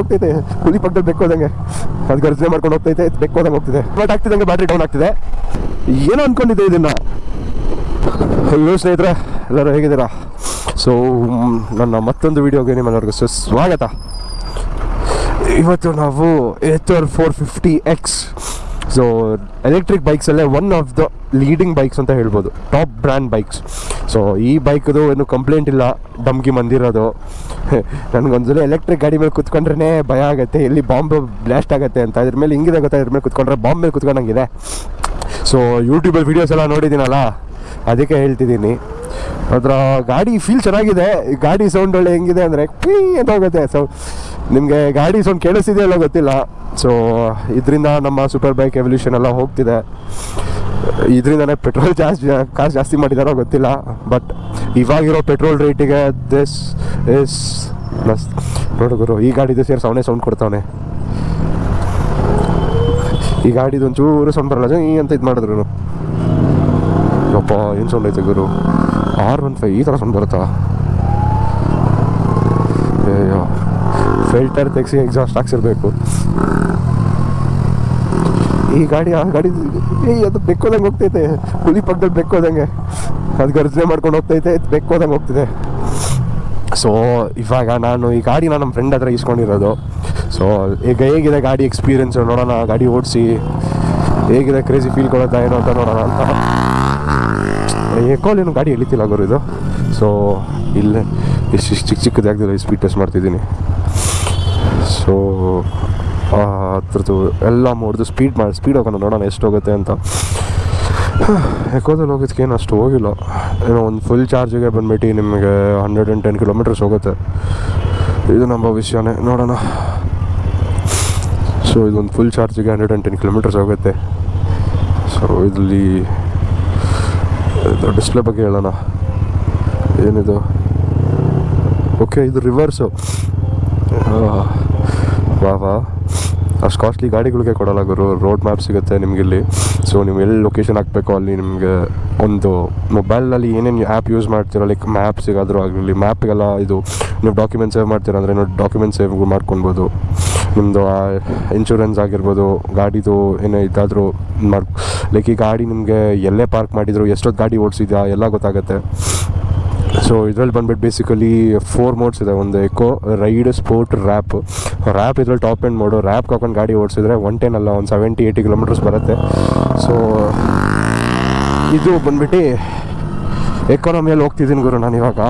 ಹೋಗ್ತೈತೆ. ಹುಲಿ ಪಕ್ಕದಲ್ಲಿ ಬೆಕ್ಕೋದಂಗೆ. ಅದು ಗರ್ಜನೆ ಮಾಡ್ಕೊಂಡು ಹೋಗ್ತೈತೆ. ಬೆಕ್ಕೋದಂಗೆ ಹೋಗ್ತಿದೆ. ಬಟ್ ಆಗ್ತಿದಂಗೆ ಬ್ಯಾಟ್ರಿ ಡೌನ್ ಆಗ್ತಿದೆ. ಏನೋ ಅನ್ಕೊಂಡಿದ್ದೆ ಇದನ್ನ. ಹಲೋ ಸ್ನೇಹಿತರೆ, ಎಲ್ಲರೂ ಹೇಗಿದ್ದೀರಾ? ಸೊ ನನ್ನ ಮತ್ತೊಂದು ವಿಡಿಯೋಗೆ ನಿಮ್ಮೆಲ್ಲರಿಗೂ ಸುಸ್ವಾಗತ ಇವತ್ತು ನಾವು Ather four fifty X so electric ಬೈಕ್ಸಲ್ಲೇ one of the leading bikes ಅಂತ ಹೇಳ್ಬೋದು. ಟಾಪ್ ಬ್ರ್ಯಾಂಡ್ ಬೈಕ್ಸ್ ಸೊ ಈ ಬೈಕ್ದು ಏನು ಕಂಪ್ಲೇಂಟ್ ಇಲ್ಲ. ಡಮ್ಗಿ ಮಂದಿರೋದು ನನಗೊಂದ್ಸಲ ಎಲೆಕ್ಟ್ರಿಕ್ ಗಾಡಿ ಮೇಲೆ ಕುತ್ಕೊಂಡ್ರೆ ಭಯ ಆಗುತ್ತೆ. ಎಲ್ಲಿ ಬಾಂಬ್ ಬ್ಲಾಸ್ಟ್ ಆಗುತ್ತೆ ಅಂತ. ಇದ್ರ ಮೇಲೆ ಹಿಂಗಿದೆ ಗೊತ್ತಾ? ಇದ್ರ ಮೇಲೆ ಕುತ್ಕೊಂಡ್ರೆ ಬಾಂಬ್ ಮೇಲೆ ಕುತ್ಕೊಂಡಂಗಿದೆ. ಸೊ ಯೂಟ್ಯೂಬಲ್ಲಿ ವೀಡಿಯೋಸ್ ಎಲ್ಲ ನೋಡಿದ್ದೀನಲ್ಲ? ಅದಕ್ಕೆ ಹೇಳ್ತಿದ್ದೀನಿ. ಅದರ ಗಾಡಿ ಫೀಲ್ ಚೆನ್ನಾಗಿದೆ. ಗಾಡಿ ಸೌಂಡ್ ಒಳ್ಳೆ ಹೆಂಗಿದೆ ಅಂದರೆ ಪೀ ಅಂತ ಹೋಗುತ್ತೆ. ಸೊ ನಿಮಗೆ ಗಾಡಿ ಸೌಂಡ್ ಕೇಳಿಸ್ತಿದೆಯಲ್ಲ ಗೊತ್ತಿಲ್ಲ. ಸೊ ಇದರಿಂದ ನಮ್ಮ ಸೂಪರ್ ಬೈಕ್ ಎವಲ್ಯೂಷನ್ ಎಲ್ಲ ಹೋಗ್ತಿದೆ. ಇದರಿಂದನೇ ಪೆಟ್ರೋಲ್ ಜಾಸ್ತಿ ಕಾಸ್ಟ್ ಜಾಸ್ತಿ ಮಾಡಿದಾರೋ ಗೊತ್ತಿಲ್ಲ. ಬಟ್ ಇವಾಗಿರೋ ಪೆಟ್ರೋಲ್ ರೇಟಿಗೆ ದಿಸ್ ಇಸ್ ಪ್ಲಸ್ ನೋಡು ಗುರು, ಈ ಗಾಡಿದು ಸೇರಿಸಿ, ಅವನೇ ಸೌಂಡ್ ಕೊಡ್ತಾವನೆ. ಈ ಗಾಡಿದು ಒಂಚೂರು ಸೌಂಡ್ ಬರಲ್ಲ. ಈ ಅಂತ ಇದು ಮಾಡಿದ್ರು. ಅಪ್ಪ ಏನು ಸೌಂಡ್ ಐತೆ ಗುರು? ಆರ್ ಒನ್ ಫೈವ್ ಈ ಥರ ಸೌಂಡ್ ಬರುತ್ತಾ? ಅಯ್ಯೋ ಫಿಲ್ಟರ್ ತೆಗ್ಸಿ ಎಕ್ಸಾಸ್ಟ್ ಹಾಕ್ಸಿರ್ಬೇಕು. ಈ ಗಾಡಿ, ಆ ಗಾಡಿ ಏಯ್ ಅದು ಬೆಕ್ಕೋದಂಗೆ ಹೋಗ್ತೈತೆ. ಹುಲಿ ಪಕ್ಕದಲ್ಲಿ ಬೆಕ್ಕೋದಂಗೆ. ಅದು ಗರ್ಜನೆ ಮಾಡ್ಕೊಂಡು ಹೋಗ್ತೈತೆ ಬೆಕ್ಕೋದಂಗೆ ಹೋಗ್ತಿದೆ ಸೊ ಇವಾಗ ನಾನು ಈ ಗಾಡಿನ ನಮ್ಮ ಫ್ರೆಂಡ್ ಹತ್ರ ಇಸ್ಕೊಂಡಿರೋದು ಸೊ ಈಗ ಹೇಗಿದೆ ಗಾಡಿ ಎಕ್ಸ್ಪೀರಿಯನ್ಸ್ ನೋಡೋಣ, ಗಾಡಿ ಓಡಿಸಿ. ಹೇಗಿದೆ ಕ್ರೇಜಿ ಫೀಲ್ ಕೊಡುತ್ತಾ, ಏನೋ ಅಂತ ನೋಡೋಣ ಅಂತ. ಎಕೋಲೇನು ಗಾಡಿ ಎಳಿತಿಲ್ಲ ಗುರು ಇದು. ಸೊ ಇಲ್ಲೇ, ಇಷ್ಟು ಚಿಕ್ಕ ಚಿಕ್ಕ ಈ ಸ್ಪೀಡ್ ಟೆಸ್ಟ್ ಮಾಡ್ತಿದ್ದೀನಿ. ಸೊ ಅದ್ರದ್ದು ಎಲ್ಲ ಮೂಡ್ದು ಸ್ಪೀಡ್ ಮಾಡಿ ಸ್ಪೀಡ್ ಹೋಗೋಣ ನೋಡೋಣ ಎಷ್ಟು ಹೋಗುತ್ತೆ ಅಂತ. ಎಕೋದಲ್ಲಿ ಹೋಗೋದಕ್ಕೆ ಏನು ಅಷ್ಟು ಹೋಗಿಲ್ಲ. ಏನೋ ಒಂದು ಫುಲ್ ಚಾರ್ಜಿಗೆ ಬಂದ್ಬಿಟ್ಟು ನಿಮಗೆ ಹಂಡ್ರೆಡ್ ಆ್ಯಂಡ್ ಟೆನ್ ಕಿಲೋಮೀಟರ್ಸ್ ಹೋಗುತ್ತೆ. ಇದು ನಮ್ಮ ವಿಷಯನೇ, ನೋಡೋಣ. ಸೊ ಇದೊಂದು ಫುಲ್ ಚಾರ್ಜಿಗೆ ಹಂಡ್ರೆಡ್ ಆ್ಯಂಡ್ ಟೆನ್ ಕಿಲೋಮೀಟರ್ಸ್ ಹೋಗುತ್ತೆ. ಸೊ ಇದರಲ್ಲಿ ಡಿಸ್ಪ್ಲೇ ಬಗ್ಗೆ ಹೇಳೋಣ. ಏನಿದು? ಓಕೆ ಇದು ರಿವರ್ಸು ವಾ ವಾ. ಅಷ್ಟು ಕಾಸ್ಟ್ಲಿ ಗಾಡಿಗಳಿಗೆ ಕೊಡಲ್ಲ ಗುರು. ರೋಡ್ ಮ್ಯಾಪ್ ಸಿಗುತ್ತೆ ನಿಮಗಿಲ್ಲಿ. ಸೊ ನೀವು ಎಲ್ಲಿ ಲೊಕೇಶನ್ ಹಾಕಬೇಕು ಅಲ್ಲಿ ನಿಮಗೆ ಒಂದು ಮೊಬೈಲಲ್ಲಿ ಏನೇನು ಆ್ಯಪ್ ಯೂಸ್ ಮಾಡ್ತೀರೋ ಲೈಕ್ ಮ್ಯಾಪ್ ಸಿಗಾದರೂ ಆಗಲಿ ಮ್ಯಾಪ್ಗೆಲ್ಲ ಇದು ನೀವು ಡಾಕ್ಯುಮೆಂಟ್ ಸೇವ್ ಮಾಡ್ತೀರ ಅಂದರೆ ನೀವು ಡಾಕ್ಯುಮೆಂಟ್ ಸೇವ್ ಮಾಡ್ಕೊಬೋದು ನಿಮ್ಮದು ಇನ್ಶೂರೆನ್ಸ್ ಆಗಿರ್ಬೋದು, ಗಾಡಿದು ಏನೇ ಇದಾದರೂ ಮಾಡ್ ಲೈಕ್ ಈ ಗಾಡಿ ನಿಮಗೆ ಎಲ್ಲೇ ಪಾರ್ಕ್ ಮಾಡಿದ್ರು, ಎಷ್ಟೊತ್ತು ಗಾಡಿ ಓಡಿಸಿದ್ಯಾ, ಎಲ್ಲ ಗೊತ್ತಾಗುತ್ತೆ. ಸೊ ಇದರಲ್ಲಿ ಬಂದ್ಬಿಟ್ಟು ಬೇಸಿಕಲಿ ಫೋರ್ ಮೋಡ್ಸ್ ಇದೆ. ಒಂದು eco ride sport warp warp ಇದ್ರಲ್ಲಿ ಟಾಪ್ ಎಂಡ್ ಮೋಡು ರ್ಯಾಪ್ ಹಾಕೊಂಡು ಗಾಡಿ ಓಡಿಸಿದ್ರೆ ಒನ್ ಟೆನ್ ಅಲ್ಲ, ಒಂದು ಸೆವೆಂಟಿ ಏಯ್ಟಿ ಕಿಲೋಮೀಟರ್ಸ್ ಬರುತ್ತೆ. ಸೊ ಇದು ಬಂದ್ಬಿಟ್ಟು ಎಕಾನಮಿಯಲ್ಲಿ ಹೋಗ್ತಿದ್ದೀನಿ ಗುರು ನಾನು ಇವಾಗ.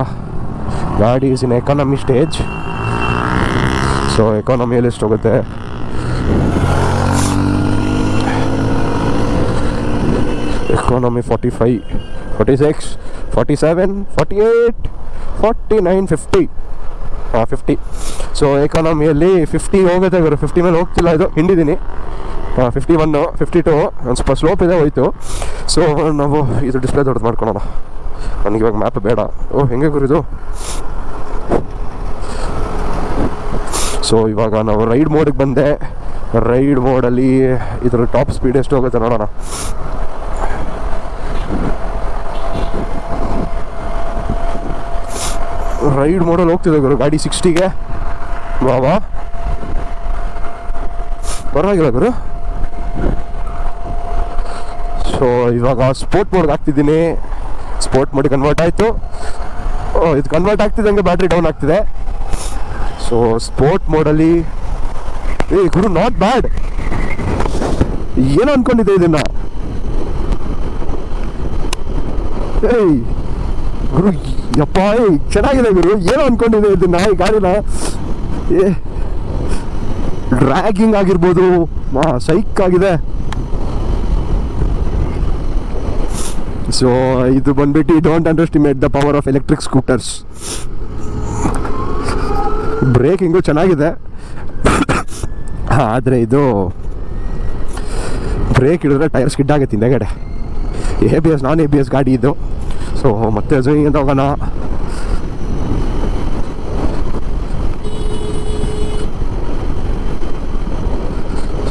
ಗಾಡಿ is in economy stage so ಎಕಾನಮಿಯಲ್ಲಿ ಎಷ್ಟು economy forty five forty six forty seven forty eight forty nine fifty ಹಾಂ ಫಿಫ್ಟಿ ಸೊ ಎಕಾನಮಿಯಲ್ಲಿ ಫಿಫ್ಟಿ ಹೋಗುತ್ತೆ ಇವರು. ಫಿಫ್ಟಿ ಮೇಲೆ ಹೋಗ್ತಿಲ್ಲ ಇದು. ಹಿಂಡಿದ್ದೀನಿ ಹಾಂ ಫಿಫ್ಟಿ ಒನ್ನು ಫಿಫ್ಟಿ ಟು ಒಂದು ಸ್ವಲ್ಪ ಸ್ಲೋಪ್ ಇದೆ, ಹೋಯ್ತು. ಸೊ ನಾವು ಇದು ಡಿಸ್ಪ್ಲೇ ದೊಡ್ಡದು ಮಾಡ್ಕೊಳೋಣ. ನನಗೆ ಇವಾಗ ಮ್ಯಾಪ್ ಬೇಡ. ಓ, ಹೆಂಗೆ ಗುರಿದು ಸೊ ಇವಾಗ ನಾವು ರೈಡ್ ಮೋಡಿಗೆ ಬಂದೆ. ರೈಡ್ ಮೋಡಲ್ಲಿ ಇದ್ರ ಟಾಪ್ ಸ್ಪೀಡ್ ಎಷ್ಟು ಹೋಗುತ್ತೆ ನೋಡೋಣ. ರೈಡ್ ಮೋಡಲ್ಲಿ ಹೋಗ್ತಿದೆ ಗುರು, ಗಾಡಿ ಸಿಕ್ಸ್ಟಿಗೆ. ಬಾಬಾ ಪರವಾಗಿಲ್ಲ ಗುರು. ಸೊ ಇವಾಗ ಸ್ಪೋರ್ಟ್ ಮೋಡ್ಗೆ ಹಾಕ್ತಿದ್ದೀನಿ. ಸ್ಪೋರ್ಟ್ ಮೋಡಿಗೆ ಕನ್ವರ್ಟ್ ಆಯಿತು. ಇದು ಕನ್ವರ್ಟ್ ಆಗ್ತಿದ್ದಂಗೆ ಬ್ಯಾಟ್ರಿ ಡೌನ್ ಆಗ್ತಿದೆ. ಸೊ ಸ್ಪೋರ್ಟ್ ಮೋಡಲ್ಲಿ ಏ, ಗುರು ನಾಟ್ ಬ್ಯಾಡ್ ಏನು ಅನ್ಕೊಂಡಿದ್ದೆ ಇದನ್ನ? ಏಯ್. ಗುರು, ಯಪ್ಪ ಚೆನ್ನಾಗಿದೆ ಗುರು, ಏನೋ ಅನ್ಕೊಂಡಿದೆ ಇದು ನಾಯಿ ಗಾಡಿನ. ಏ, ಡ್ರ್ಯಾಗಿಂಗ್ ಆಗಿರ್ಬೋದು, ಮಾ, ಸೈಕ್ ಆಗಿದೆ. ಸೊ ಇದು ಬಂದ್ಬಿಟ್ಟು don't underestimate the power of electric scooters braking ಚೆನ್ನಾಗಿದೆ. ಆದರೆ ಇದು ಬ್ರೇಕ್ ಹಿಡಿದ್ರೆ ಟೈರ್ ಸ್ಕಿಡ್ ಆಗುತ್ತೆ ಹಿಂದೆಗಡೆ A B S non A B S ಗಾಡಿ ಇದು. ಸೊ ಮತ್ತೆ ಅಂತ ಹೋಗೋಣ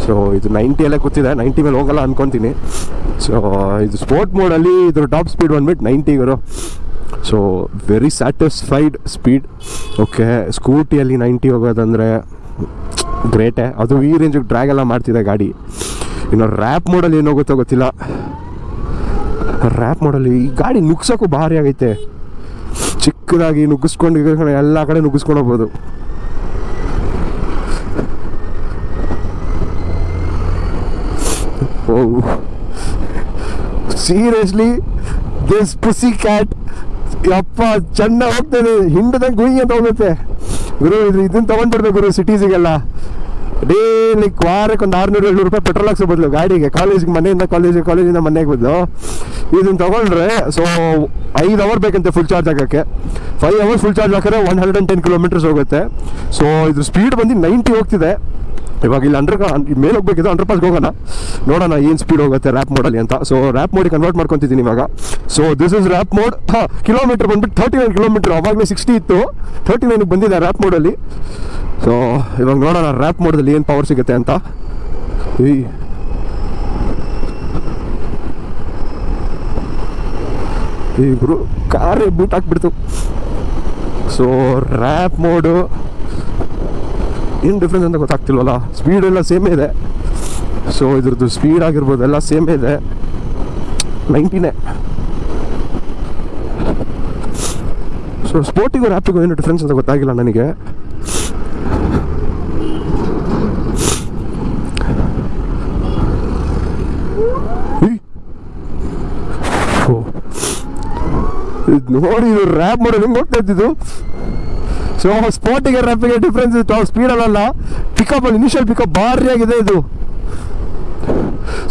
ಸೊ ಇದು ನೈಂಟಿಯಲ್ಲೇ ಕೂತಿದೆ. ನೈಂಟಿ ಮೇಲೆ ಹೋಗಲ್ಲ ಅಂದ್ಕೊತೀನಿ ಸೊ ಇದು ಸ್ಪೋರ್ಟ್ ಮೋಡಲ್ಲಿ ಇದ್ರ ಟಾಪ್ ಸ್ಪೀಡ್ ಬಂದ್ಬಿಟ್ಟು ನೈಂಟಿ ಗುರು so very satisfied speed okay ಸ್ಕೂಟಿಯಲ್ಲಿ ninety ಹೋಗೋದಂದರೆ ಗ್ರೇಟೇ ಅದು ಈ ರೇಂಜಿಗೆ ಡ್ರ್ಯಾಗ್ ಎಲ್ಲ ಮಾಡ್ತಿದೆ ಗಾಡಿ. ಇನ್ನು ರ್ಯಾಪ್ ಮೋಡಲ್ಲಿ ಏನು ಹೋಗುತ್ತೋ ಗೊತ್ತಿಲ್ಲ. ರ್ಯಾಪ್ ಮಾಡಲು ಈ ಗಾಡಿ ನುಗ್ಸೋಕ್ಕೂ ಭಾರಿ ಆಗೈತೆ. ಚಿಕ್ಕದಾಗಿ ನುಗ್ಗಿಸ್ಕೊಂಡು ಎಲ್ಲ ಕಡೆ ನುಗ್ಗಿಸ್ಕೊಂಡು ಹೋಗ್ಬೋದು. ಸೀರಿಯಸ್ಲಿ ದಿಸ್ ಪುಸಿ ಕ್ಯಾಟ್ ಯಪ್ಪ ಚೆನ್ನಾಗಿ ಹೋಗ್ತದೆ. ಹಿಂಡದಂಗೆ ಗುಯಿ ಅಂತ ಹೋಗುತ್ತೆ. ಗುರು, ಇದು ಇದನ್ನ ತಗೊಂಡ್ಬಿಡ್ಬೇಕು ಗುರು ಸಿಟೀಸಿಗೆಲ್ಲ ಡೈಲಿ ವಾರಕ್ಕೆ ಒಂದು ಆರುನೂರು, ಏಳ್ನೂರು ರೂಪಾಯಿ ಪೆಟ್ರೋಲ್ ಹಾಕ್ಸೋ ಬದಲು ಗಾಡಿಗೆ ಕಾಲೇಜಿಗೆ ಮನೆಯಿಂದ ಕಾಲೇಜಿಗೆ ಕಾಲೇಜಿಂದ ಮನೆಗೆ ಬದಲು ಇದನ್ನು ತಗೊಂಡ್ರೆ ಸೊ ಐದು ಅವರ್ ಬೇಕಂತೆ ಫುಲ್ ಚಾರ್ಜ್ ಹಾಕೋಕ್ಕೆ. ಫೈವ್ ಅವರ್ಸ್ ಫುಲ್ ಚಾರ್ಜ್ ಹಾಕಿದ್ರೆ one hundred and ten kilometres ಹೋಗುತ್ತೆ. ಸೊ ಇದ್ರ ಸ್ಪೀಡ್ ಬಂದು ನೈಂಟಿ ಹೋಗ್ತಿದೆ. ಇವಾಗ ಇಲ್ಲಿ ಅಂಡರ್ ಮೇಲೆ ಹೋಗ್ಬೇಕಿದ್ರೆ ಅಂಡರ್ ಪಾಸ್ಗೆ ಹೋಗೋಣ. ನೋಡೋಣ ಏನು ಸ್ಪೀಡ್ ಹೋಗುತ್ತೆ ರ್ಯಾಪ್ ಮೋಡಲ್ಲಿ ಅಂತ. ಸೊ ರ್ಯಾಪ್ ಮೋಡಿಗೆ ಕನ್ವರ್ಟ್ ಮಾಡ್ಕೊತಿದ್ದೀನಿ ಇವಾಗ. So this is warp mode ಹಾಂ ಕಿಲೋಮೀಟರ್ ಬಂದ್ಬಿಟ್ಟು ತರ್ಟಿ ನೈನ್ ಕಿಲೋಮೀಟರ್ ಅವಾಗಲೇ ಸಿಕ್ಸ್ಟಿ ಇತ್ತು. ತರ್ಟಿ ನೈನ್ಗೆ ಬಂದಿದೆ ರ್ಯಾಪ್ ಮೋಡಲ್ಲಿ ಸೊ ಇವಾಗ ನೋಡೋಣ ರ್ಯಾಪ್ ಮೋಡದಲ್ಲಿ ಏನು ಪವರ್ ಸಿಗುತ್ತೆ ಅಂತ. ಈ ಈ ಗುರು, ಕಾರೇ ಬೂಟ್ ಹಾಕ್ಬಿಡ್ತು. ಸೊ ರ್ಯಾಪ್ ಮೋಡು ಏನು ಡಿಫ್ರೆನ್ಸ್ ಅಂತ ಗೊತ್ತಾಗ್ತಿಲ್ವಲ್ಲ? ಸ್ಪೀಡ್ ಎಲ್ಲ ಸೇಮೇ ಇದೆ. ಸೊ ಇದ್ರದ್ದು ಸ್ಪೀಡ್ ಆಗಿರ್ಬೋದು, ಎಲ್ಲ ಸೇಮೇ ಇದೆ. ನೈಂಟಿನೇ ಸೊ ಸ್ಪೋರ್ಟಿಗೂ ರ್ಯಾಪಿಗೂ ಏನು ಡಿಫ್ರೆನ್ಸ್ ಅಂತ ಗೊತ್ತಾಗಿಲ್ಲ ನನಗೆ ಉಯ್. ಓ. ಇದ್ ನೋಡಿ, ಇದು ರ್ಯಾಪ್ ಮಾಡೋದು ಹೆಂಗೆ ಗೊತ್ತಾಯ್ತಿದ್ದು ಸೊ ಸ್ಪಾಟಿಗೆ ರ್ಯಾಪಿಗೆ ಡಿಫ್ರೆನ್ಸ್ ಇತ್ತು ಸ್ಪೀಡಲ್ಲ ಪಿಕಪ್ ಅಲ್ಲಿ ಇನಿಷಿಯಲ್ ಪಿಕಪ್ ಭಾರಿ ಆಗಿದೆ ಇದು.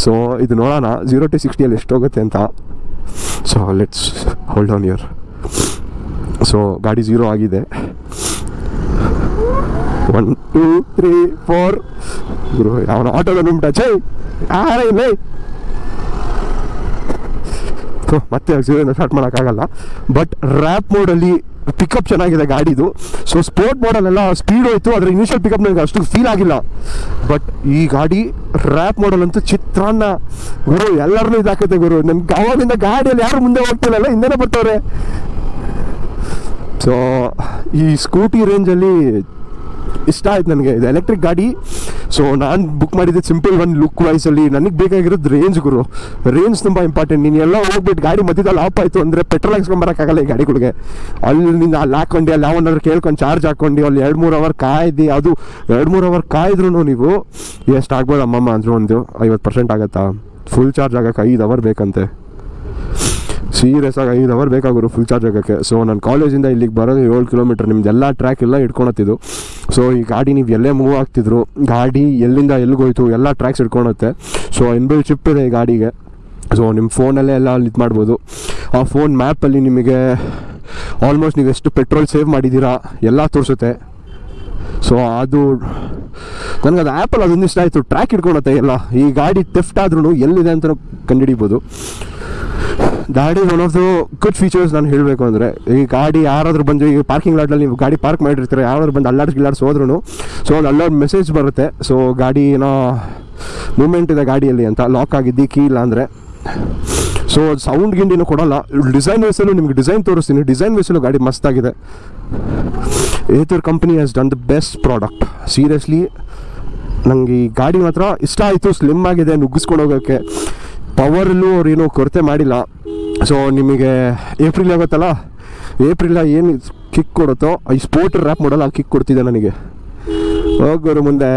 ಸೊ ಇದು ನೋಡೋಣ. ಜೀರೋ ಟು ಸಿಕ್ಸ್ಟಿಯಲ್ಲಿ ಎಷ್ಟು ಹೋಗುತ್ತೆ ಅಂತ. So let's hold on here so ಗಾಡಿ ಜೀರೋ ಆಗಿದೆ. ಒನ್ ಟೂ ತ್ರೀ ಫೋರ್ ಗುರು ಅವನ ಆಟೋದ ನುಮ್ಟ ಚೈ ಯಾರೇ ಇಲ್ಲ ಸೊ ಮತ್ತೆ ಝೀರೋಯಿಂದ ಸ್ಟಾರ್ಟ್ ಮಾಡೋಕ್ಕಾಗಲ್ಲ. ಬಟ್ ರ್ಯಾಪ್ ಮೋಡಲ್ಲಿ ಪಿಕಪ್ ಚೆನ್ನಾಗಿದೆ ಗಾಡಿದು. ಸೊ ಸ್ಪೋರ್ಟ್ ಮಾಡಲೆಲ್ಲ ಸ್ಪೀಡ್ ಹೋಯ್ತು. ಅದರ ಇನಿಷಿಯಲ್ ಪಿಕಪ್ ನನಗೆ ಅಷ್ಟು ಫೀಲ್ ಆಗಿಲ್ಲ. ಬಟ್ ಈ ಗಾಡಿ ರ್ಯಾಪ್ ಮಾಡಲ್ ಅಂತೂ ಚಿತ್ರಾನ್ನ ಗುರು. ಎಲ್ಲರೂ ಇದಾಕತ್ತೆ ಗುರು. ನಮ್ಗೆ ಅವಾಗಿಂದ ಗಾಡಿಯಲ್ಲಿ ಯಾರು ಮುಂದೆ ಹೋಗ್ತಿರಲ್ಲ ಹಿಂದೆನೇ ಬರ್ತವ್ರೆ. ಸೊ ಈ ಸ್ಕೂಟಿ ರೇಂಜಲ್ಲಿ ಇಷ್ಟ ಆಯ್ತು ನನಗೆ. ಇದು ಎಲೆಕ್ಟ್ರಿಕ್ ಗಾಡಿ. ಸೊ ನಾನು ಬುಕ್ ಮಾಡಿದ್ದೆ ಸಿಂಪಲ್ ಒನ್ ಲುಕ್ ವೈಸಲ್ಲಿ ನನಗೆ ಬೇಕಾಗಿರೋದು ರೇಂಜ್ ಗುರು. ರೇಂಜ್ ತುಂಬ ಇಂಪಾರ್ಟೆಂಟ್ ನೀನು ಎಲ್ಲ ಹೋಗ್ಬಿಟ್ಟು ಗಾಡಿ ಮಧ್ಯದಲ್ಲಿ ಆಫ್ ಆಯಿತು ಅಂದರೆ ಪೆಟ್ರೋಲ್ ಹಾಕ್ಸ್ಕೊಂಬರೋಕ್ಕಾಗಲ್ಲ ಈ ಗಾಡಿಗಳಿಗೆ. ಅಲ್ಲಿ ನಿಂದ ಅಲ್ಲಿ ಹಾಕ್ಕೊಂಡು ಅಲ್ಲಿ ಯಾವನಾದ್ರು ಕೇಳ್ಕೊಂಡು ಚಾರ್ಜ್ ಹಾಕ್ಕೊಂಡು ಅಲ್ಲಿ ಎರಡು ಮೂರು ಅವರ್ ಕಾಯ್ದು, ಅದು ಎರಡು ಮೂರು ಅವರ್ ಕಾಯ್ದ್ರು ನೀವು ಎಷ್ಟು ಆಗ್ಬೋದು ಅಮ್ಮಮ್ಮ ಅಂದರು ಒಂದು ಐವತ್ತು ಪರ್ಸೆಂಟ್ ಆಗುತ್ತಾ? ಫುಲ್ ಚಾರ್ಜ್ ಆಗೋಕ್ಕೆ ಐದು ಅವರ್ ಬೇಕಂತೆ. ಸೀರಿಯಸ್ ಆಗಿ ಐದು ಅವರ್ ಬೇಕಾಗೋರು ಫುಲ್ ಚಾರ್ಜ್ ಆಗೋಕ್ಕೆ. ಸೊ ನಾನು ಕಾಲೇಜಿಂದ ಇಲ್ಲಿಗೆ ಬರೋದು ಏಳು ಕಿಲೋಮೀಟರ್ ನಿಮ್ದೆಲ್ಲ ಟ್ರ್ಯಾಕ್ ಎಲ್ಲ ಇಟ್ಕೊಳತ್ತಿದ್ದು ಸೊ ಈ ಗಾಡಿ ನೀವು ಎಲ್ಲೇ ಮೂವ್ ಆಗ್ತಿದ್ರು, ಗಾಡಿ ಎಲ್ಲಿಂದ ಎಲ್ಲಿಗೋಯ್ತು ಎಲ್ಲ ಟ್ರ್ಯಾಕ್ಸ್ ಇಟ್ಕೊಳತ್ತೆ ಸೊ ಇನ್ಬಿಲ್ ಚಿಪ್ ಇದೆ ಈ ಗಾಡಿಗೆ. ಸೊ ನಿಮ್ಮ ಫೋನಲ್ಲೇ ಎಲ್ಲ ಇದು ಮಾಡ್ಬೋದು. ಆ ಫೋನ್ ಮ್ಯಾಪಲ್ಲಿ ನಿಮಗೆ ಆಲ್ಮೋಸ್ಟ್ ನೀವು ಎಷ್ಟು ಪೆಟ್ರೋಲ್ ಸೇವ್ ಮಾಡಿದ್ದೀರಾ ಎಲ್ಲ ತೋರಿಸುತ್ತೆ. ಸೊ ಅದು ನನಗೆ ಅದು ಆ್ಯಪಲ್ಲಿ ಅದೊಂದು ಇಷ್ಟ ಆಯಿತು. ಟ್ರ್ಯಾಕ್ ಇಟ್ಕೊಳತ್ತೆ ಎಲ್ಲ. ಈ ಗಾಡಿ ತೆಫ್ಟ್ ಆದ್ರೂ ಎಲ್ಲಿದೆ ಅಂತ ಕಂಡುಹಿಡಿಬೋದು. ಗಾಡಿ one of the good features ನಾನು ಹೇಳಬೇಕು ಅಂದರೆ, ಈ ಗಾಡಿ ಯಾರಾದರೂ ಬಂದು, ಈ ಪಾರ್ಕಿಂಗ್ ಲಾಟಲ್ಲಿ ನೀವು ಗಾಡಿ ಪಾರ್ಕ್ ಮಾಡಿರ್ತೀರ, ಯಾರಾದರೂ ಬಂದು ಅಲ್ಲಾಡ್ಸ್ ಗಿಲ್ಲಾಡ್ಸ್ ಹೋದ್ರೂ ಸೊ ಒಂದು ಅಲ್ಲಾಡ್ ಮೆಸೇಜ್ ಬರುತ್ತೆ. ಸೊ ಗಾಡಿ ಏನೋ ಮೂಮೆಂಟ್ ಇದೆ ಗಾಡಿಯಲ್ಲಿ ಅಂತ ಲಾಕ್ ಆಗಿದ್ದು ಕೀ ಇಲ್ಲ ಅಂದರೆ. ಸೊ ಸೌಂಡ್ ಗಿಂಡಿನೂ ಕೊಡಲ್ಲ. ಡಿಸೈನ್ ವೈಸಲ್ಲೂ ನಿಮ್ಗೆ ಡಿಸೈನ್ ತೋರಿಸ್ತೀನಿ. ಡಿಸೈನ್ ವೇಸಲ್ಲೂ ಗಾಡಿ ಮಸ್ತಾಗಿದೆ Ather company has done the best product seriously ನನಗೆ ಈ ಗಾಡಿ ಮಾತ್ರ ಇಷ್ಟ ಆಯಿತು ಸ್ಲಿಮ್ ಆಗಿದೆ, ನುಗ್ಗಿಸ್ಕೊಂಡು ಹೋಗೋಕ್ಕೆ ಪವರಲ್ಲೂ ಅವ್ರು ಏನೂ ಕೊರತೆ ಮಾಡಿಲ್ಲ. ಸೊ ನಿಮಗೆ ಏಪ್ರಿಲ್ ಆಗುತ್ತಲ್ಲ? ಏಪ್ರಿಲ ಏನು ಕಿಕ್ ಕೊಡುತ್ತೋ, ಈ ಸ್ಪೋರ್ಟ್ ರ್ಯಾಪ್ ಮಾಡಲ್ಲ ಕಿಕ್ ಕೊಡ್ತಿದೆ ನನಗೆ. ಹೋಗೋರು ಮುಂದೆ.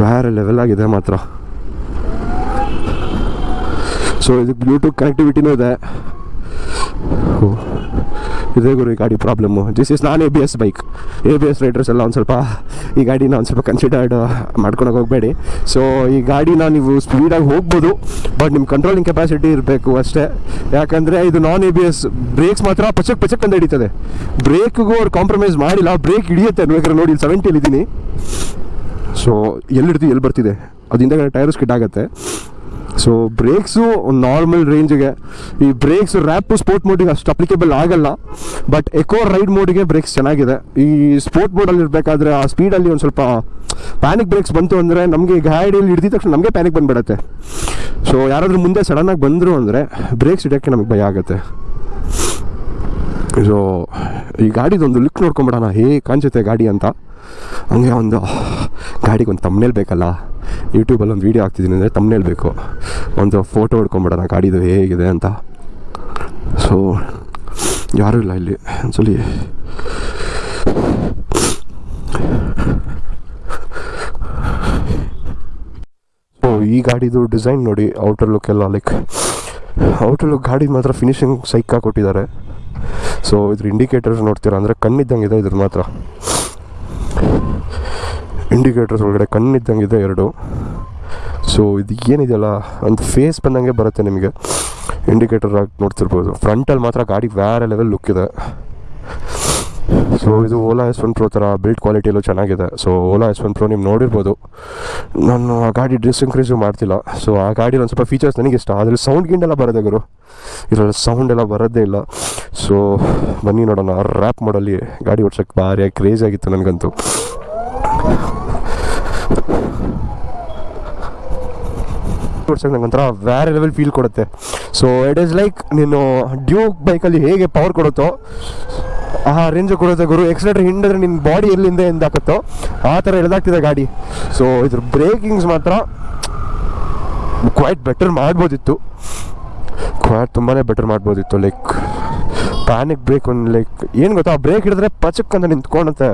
ಬೇರೆ ಲೆವೆಲ್ ಆಗಿದೆ ಮಾತ್ರ. ಸೊ ಇದಕ್ಕೆ ಬ್ಲೂಟೂತ್ ಕನೆಕ್ಟಿವಿಟಿನೂ ಇದೆ. ಇದೇ ಗುರು, ಈ ಗಾಡಿ problem this is non A B S bike A B S riders ಎಲ್ಲ ಒಂದು ಸ್ವಲ್ಪ, ಈ ಗಾಡಿನ ಒಂದು ಸ್ವಲ್ಪ ಕನ್ಸಿಡರ್ಡ್ ಮಾಡ್ಕೊಳಕ್ಕೆ ಹೋಗಬೇಡಿ. ಸೊ ಈ ಗಾಡಿನ ನೀವು ಸ್ಪೀಡಾಗಿ ಹೋಗ್ಬೋದು ಬಟ್ ನಿಮ್ಮ ಕಂಟ್ರೋಲಿಂಗ್ ಕೆಪಾಸಿಟಿ ಇರಬೇಕು ಅಷ್ಟೇ. ಯಾಕಂದರೆ ಇದು non A B S brakes ಮಾತ್ರ ಪಚಕ್ ಪಚಕ್ ಅಂತ ಹಿಡಿತದೆ. ಬ್ರೇಕ್ಗೂ ಅವ್ರು ಕಾಂಪ್ರಮೈಸ್ ಮಾಡಿಲ್ಲ ಬ್ರೇಕ್ ಹಿಡಿಯುತ್ತೆ. ಬೇಕಾದ್ರೆ ನೋಡಿ ಸೆವೆಂಟಿಯಲ್ಲಿ ಇದ್ದೀನಿ ಸೊ ಎಲ್ಲಿ ಹಿಡ್ದು ಎಲ್ಲಿ ಬರ್ತಿದೆ? ಅದು ಹಿಂದೆಗಡೆ ಟೈರ್ಸ್ ಆಗುತ್ತೆ. ಸೊ ಬ್ರೇಕ್ಸು ನಾರ್ಮಲ್ ರೇಂಜಿಗೆ ಈ ಬ್ರೇಕ್ಸ್ ರ್ಯಾಪು ಸ್ಪೋರ್ಟ್ ಮೋಡಿಗೆ ಅಷ್ಟು ಅಪ್ಲಿಕೇಬಲ್ ಆಗಲ್ಲ. ಬಟ್ ಎಕೋ ರೈಡ್ ಮೋಡಿಗೆ ಬ್ರೇಕ್ಸ್ ಚೆನ್ನಾಗಿದೆ. ಈ ಸ್ಪೋರ್ಟ್ ಮೋಡಲ್ಲಿ ಇರಬೇಕಾದ್ರೆ ಆ ಸ್ಪೀಡಲ್ಲಿ ಒಂದು ಸ್ವಲ್ಪ ಪ್ಯಾನಿಕ್ ಬ್ರೇಕ್ಸ್ ಬಂತು ಅಂದರೆ ನಮಗೆ ಗಾಡಿಯಲ್ಲಿ ಹಿಡಿದ ತಕ್ಷಣ ನಮಗೆ ಪ್ಯಾನಿಕ್ ಬಂದುಬಿಡತ್ತೆ. ಸೊ ಯಾರಾದರೂ ಮುಂದೆ ಸಡನ್ನಾಗಿ ಬಂದರು ಅಂದರೆ ಬ್ರೇಕ್ಸ್ ಇಡೋಕ್ಕೆ ನಮಗೆ ಭಯ ಆಗುತ್ತೆ. ಸೊ ಈ ಗಾಡಿದೊಂದು ಲುಕ್ ನೋಡ್ಕೊಂಬಿಡೋಣ. ಹೇ, ಕಾಣಿಸುತ್ತೆ ಗಾಡಿ ಅಂತ. ಹಂಗೆ ಒಂದು ಗಾಡಿಗೆ ಒಂದು ತಮ್ಮನೇಲಿ ಬೇಕಲ್ಲ? ಯೂಟ್ಯೂಬಲ್ಲಿ ಒಂದು ವೀಡಿಯೋ ಹಾಕ್ತಿದ್ದೀನಿ ಅಂದರೆ ತಮ್ಮನೇಲಿ ಬೇಕು. ಒಂದು ಫೋಟೋ ಹೊಡ್ಕೊಂಬಿಡೋಣ, ಗಾಡಿದು ಹೇಗಿದೆ ಅಂತ. ಸೊ ಯಾರೂ ಇಲ್ಲ ಇಲ್ಲಿ. ಒಂದ್ಸಲಿ ಸೊ ಈ ಗಾಡಿದು ಡಿಸೈನ್ ನೋಡಿ ಔಟರ್ ಲುಕ್ ಎಲ್ಲ ಲೈಕ್ ಔಟರ್ ಲುಕ್ ಗಾಡಿ ಮಾತ್ರ ಫಿನಿಶಿಂಗ್ ಸೈಕಾ ಕೊಟ್ಟಿದ್ದಾರೆ. ಸೊ ಇದ್ರ ಇಂಡಿಕೇಟರ್ಸ್ ನೋಡ್ತೀರಾ ಅಂದರೆ ಕಣ್ಣಿದ್ದಂಗೆ ಇದೆ ಇದ್ರ ಮಾತ್ರ. ಇಂಡಿಕೇಟರ್ಸ್ ಒಳಗಡೆ ಕಣ್ಣಿದ್ದಂಗಿದೆ ಎರಡು. ಸೊ ಇದು ಏನಿದೆಯಲ್ಲ? ಒಂದು ಫೇಸ್ ಬಂದಂಗೆ ಬರುತ್ತೆ ನಿಮಗೆ. ಇಂಡಿಕೇಟರ್ ಆಗಿ ನೋಡ್ತಿರ್ಬೋದು. ಫ್ರಂಟಲ್ಲಿ ಮಾತ್ರ ಗಾಡಿ ಬೇರೆ ಲೆವೆಲ್ ಲುಕ್ ಇದೆ. ಸೊ ಇದು ಓಲಾ ಎಸ್ ಒನ್ ಪ್ರೋ ಥರ ಬಿಲ್ಡ್ ಕ್ವಾಲಿಟಿಯಲ್ಲೂ ಚೆನ್ನಾಗಿದೆ. So Ola S one pro ನೀವು ನೋಡಿರ್ಬೋದು. ನಾನು ಆ ಗಾಡಿ ಡಿಸ್ ಇನ್ಕ್ರೀಸು ಮಾಡ್ತಿಲ್ಲ. ಸೊ ಆ ಗಾಡಿಲಿ ಒಂದು ಸ್ವಲ್ಪ ಫೀಚರ್ಸ್ ನನಗೆ ಇಷ್ಟ ಆದರೆ ಸೌಂಡ್ ಗಿಂಡೆಲ್ಲ ಬರೋದೇ ಗುರು. ಇದರಲ್ಲಿ ಸೌಂಡ್ ಎಲ್ಲ ಬರೋದೇ ಇಲ್ಲ. ಸೊ ಬನ್ನಿ ನೋಡೋಣ. ರ್ಯಾಪ್ ಮಾಡಲ್ಲಿ ಗಾಡಿ ಓಡ್ಸೋಕ್ಕೆ ಭಾರಿ ಕ್ರೇಜ್ ಆಗಿತ್ತು ನನಗಂತೂ. ಓಡ್ಸೋಕೆ ನಂಗೆ ಒಂಥರ ಲೆವೆಲ್ ಫೀಲ್ ಕೊಡುತ್ತೆ. ಸೊ ಇಟ್ ಈಸ್ ಲೈಕ್ ನೀನು ಡ್ಯೂಕ್ ಬೈಕಲ್ಲಿ ಹೇಗೆ ಪವರ್ ಕೊಡುತ್ತೋ, ಆ ರೇಂಜ್ ಕೊಡುತ್ತೆ ಗುರು. ಎಕ್ಸಲೇಟರ್ ಹಿಂಡಿದ್ರೆ ನಿನ್ನ ಬಾಡಿ ಎಲ್ಲಿಂದ ಎಂದಾಕತ್ತೋ ಆ ಥರ ಎಳ್ದಾಗ್ತಿದೆ ಗಾಡಿ. ಸೊ ಇದ್ರ ಬ್ರೇಕಿಂಗ್ಸ್ ಮಾತ್ರ ಕ್ವೈಟ್ ಬೆಟರ್ ಮಾಡ್ಬೋದಿತ್ತು. ಕ್ವೈಟ್ ತುಂಬಾ ಬೆಟರ್ ಮಾಡ್ಬೋದಿತ್ತು ಲೈಕ್ ಪ್ಯಾನಿಕ್ ಬ್ರೇಕ್ ಒಂದು ಲೈಕ್ ಏನು ಗೊತ್ತಾ ಬ್ರೇಕ್ ಹಿಡಿದ್ರೆ ಪಚಕ್ ಅಂತ ನಿಂತ್ಕೊಳುತ್ತೆ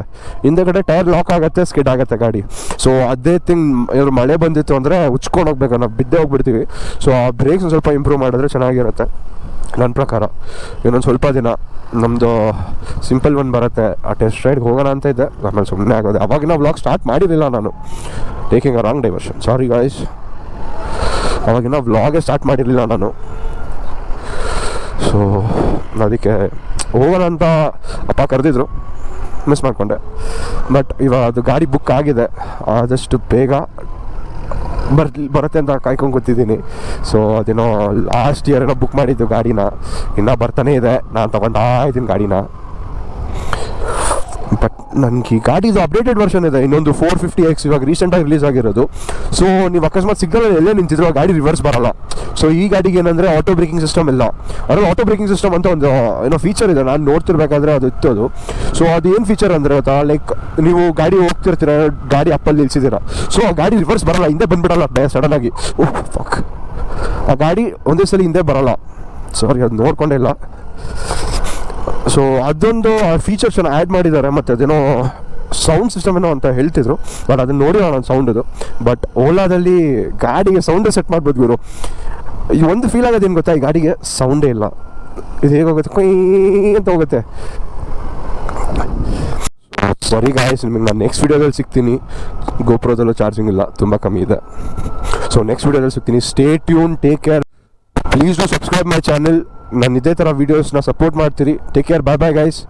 ಹಿಂದೆಗಡೆ ಟೈರ್ ಲಾಕ್ ಆಗುತ್ತೆ ಸ್ಕಿಡ್ ಆಗುತ್ತೆ ಗಾಡಿ. ಸೊ ಅದೇ ಥಿಂಗ್ ಇವ್ರು ಮಳೆ ಬಂದಿತ್ತು ಅಂದರೆ ಉಚ್ಕೊಂಡು ಹೋಗ್ಬೇಕು, ನಾವು ಬಿದ್ದೇ ಹೋಗ್ಬಿಡ್ತೀವಿ. ಸೊ ಆ ಬ್ರೇಕ್ಸ್ ಸ್ವಲ್ಪ ಇಂಪ್ರೂವ್ ಮಾಡಿದ್ರೆ ಚೆನ್ನಾಗಿರುತ್ತೆ. ನನ್ನ ಪ್ರಕಾರ. ಇನ್ನೊಂದು ಸ್ವಲ್ಪ ದಿನ. ನಮ್ಮದು ಸಿಂಪಲ್ ಒಂದು ಬರುತ್ತೆ. ಆ ಟೆಸ್ಟ್ ರೈಡ್ಗೆ ಹೋಗೋಣ ಅಂತ ಇದ್ದೆ ಆಮೇಲೆ ಸುಮ್ಮನೆ ಆಗೋದು. ಅವಾಗಿನ ವ್ಲಾಗ್ ಸ್ಟಾರ್ಟ್ ಮಾಡಿರಲಿಲ್ಲ ನಾನು. Taking a wrong diversion sorry guys ಅವಾಗಿನ ವ್ಲಾಗೇ ಸ್ಟಾರ್ಟ್ ಮಾಡಿರಲಿಲ್ಲ ನಾನು. ಸೊ ಅದಕ್ಕೆ ಹೋಗೋಣ ಅಂತ ಅಪ್ಪ ಕರೆದಿದ್ರು ಮಿಸ್ ಮಾಡಿಕೊಂಡೆ. ಬಟ್ ಇವಾಗ ಅದು ಗಾಡಿ ಬುಕ್ ಆಗಿದೆ, ಆದಷ್ಟು ಬೇಗ ಬರ್, ಬರುತ್ತೆ ಅಂತ ಕಾಯ್ಕೊಂಡು ಕೂತಿದ್ದೀನಿ. ಸೊ ಅದೇನೋ ಲಾಸ್ಟ್ ಇಯರ್ ಏನೋ ಬುಕ್ ಮಾಡಿದ್ದು ಗಾಡಿನ, ಇನ್ನೂ ಬರ್ತಾನೆ ಇದೆ, ನಾನು ತಗೊಂಡಾ ಇದ್ದೀನಿ ಗಾಡಿನ. ನನಗೆ ಈ ಗಾಡಿದು ಅಪ್ಡೇಟೆಡ್ ವರ್ಷನ್ ಇದೆ. ಇನ್ನೊಂದು ಫೋರ್ ಫಿಫ್ಟಿ ಎಕ್ಸ್ ಇವಾಗ ರೀಸೆಂಟಾಗಿ ರಿಲೀಸ್ ಆಗಿರೋದು. ಸೊ ನೀವು ಅಕಸ್ಮಾತ್ ಸಿಗ್ನಲ್ ಎಲ್ಲೇ ನಿಂತಿದ್ರು ಆ ಗಾಡಿ ರಿವರ್ಸ್ ಬರಲ್ಲ. ಸೊ ಈ ಗಾಡಿಗೆ ಏನಂದರೆ ಆಟೋ ಬ್ರೇಕಿಂಗ್ ಸಿಸ್ಟಮ್ ಇಲ್ಲ. ಅದರಲ್ಲಿ ಆಟೋ ಬ್ರೇಕಿಂಗ್ ಸಿಸ್ಟಮ್ ಅಂತ ಒಂದು ಏನೋ ಫೀಚರ್ ಇದೆ. ನಾನು ನೋಡ್ತಿರ್ಬೇಕಾದ್ರೆ ಅದು ಇತ್ತು ಅದು ಸೊ ಅದು ಏನು ಫೀಚರ್ ಅಂದರೆ ಗೊತ್ತಾ? ಲೈಕ್ ನೀವು ಗಾಡಿ ಹೋಗ್ತಿರ್ತೀರ, ಗಾಡಿ ಅಪ್ಪಲ್ಲಿ ನಿಲ್ಸಿದ್ದೀರ. ಸೊ ಆ ಗಾಡಿ ರಿವರ್ಸ್ ಬರಲ್ಲ. ಹಿಂದೆ ಬಂದ್ಬಿಡಲ್ಲ ಸಡನ್ನಾಗಿ ಓಹ್ ಆ ಗಾಡಿ ಒಂದೇ ಸಲ ಹಿಂದೆ ಬರಲ್ಲ. ಸಾರಿ ಅದು ನೋಡ್ಕೊಂಡೇ ಇಲ್ಲ. ಸೊ ಅದೊಂದು ಫೀಚರ್ಸನ್ನು ಆ್ಯಡ್ ಮಾಡಿದ್ದಾರೆ, ಮತ್ತು ಅದೇನೋ ಸೌಂಡ್ ಸಿಸ್ಟಮ್ ಏನೋ ಅಂತ ಹೇಳ್ತಿದ್ರು ಬಟ್ ಅದನ್ನ ನಾನು ಸೌಂಡ್ ಅದು. ಬಟ್ ಓಲಾದಲ್ಲಿ ಗಾಡಿಗೆ ಸೌಂಡೇ ಸೆಟ್ ಮಾಡ್ಬೋದು ಇವರು. ಈ ಒಂದು ಫೀಲ್ ಆಗೋದೇನು ಗೊತ್ತಾ? ಈ ಗಾಡಿಗೆ ಸೌಂಡೇ ಇಲ್ಲ. ಇದು ಹೇಗೆ ಹೋಗುತ್ತೆ? ಕೊಯ್ ಅಂತ ಹೋಗುತ್ತೆ. ಸರಿ ಗಾಯಸ್ ನಿಮಗೆ ನಾನು ನೆಕ್ಸ್ಟ್ ವೀಡಿಯೋದಲ್ಲಿ ಸಿಗ್ತೀನಿ. ಗೋಪುರದಲ್ಲೂ ಚಾರ್ಜಿಂಗ್ ಇಲ್ಲ, ತುಂಬ ಕಮ್ಮಿ ಇದೆ. ಸೊ ನೆಕ್ಸ್ಟ್ ವೀಡಿಯೋದಲ್ಲಿ ಸಿಗ್ತೀನಿ. Stay tune take care please do subscribe my channel ನಾನು ಇದೇ ಥರ ವೀಡಿಯೋಸ್ನ ಸಪೋರ್ಟ್ ಮಾಡ್ತೀರಿ. Take care bye bye guys